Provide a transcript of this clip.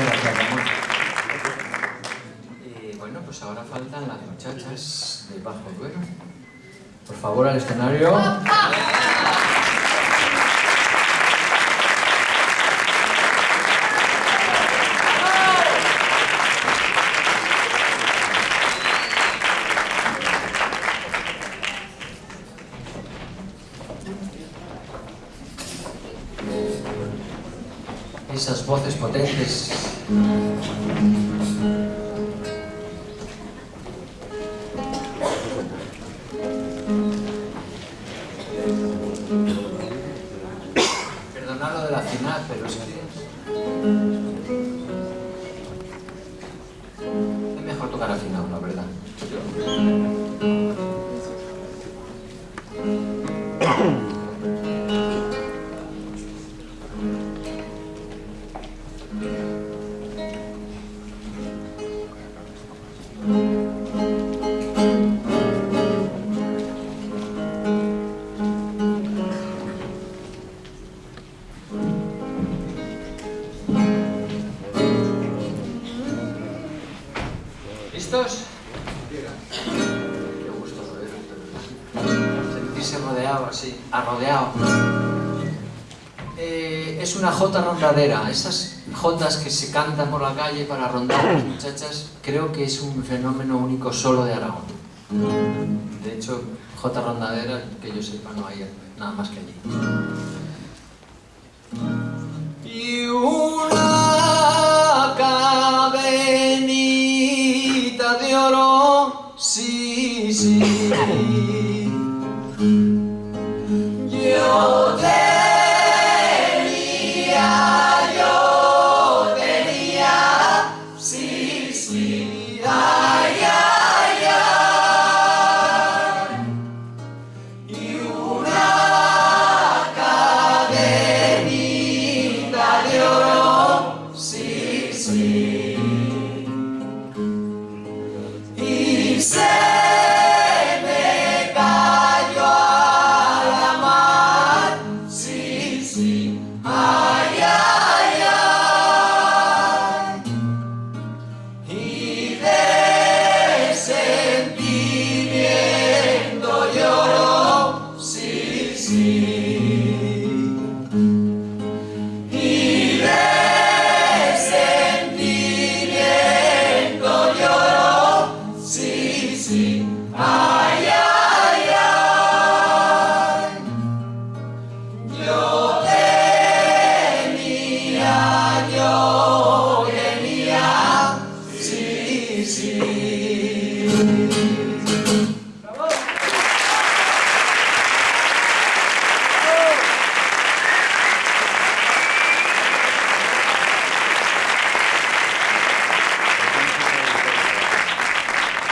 gracias, eh, bueno, pues ahora faltan las muchachas de Bajo Duero. Por favor, al escenario. Esas voces potentes Perdonad lo de la final, pero es. ¿Listos? Qué gusto sentirse rodeado así, arrodeado. Eh, es una jota rondadera, esas jotas que se cantan por la calle para rondar a las muchachas, creo que es un fenómeno único solo de Aragón. De hecho, jota rondadera, que yo sepa, no hay nada más que allí. Sí, sí. Yo tenía, yo tenía, sí, sí, ay, ay, ay. Y una cadenita de oro, sí, sí.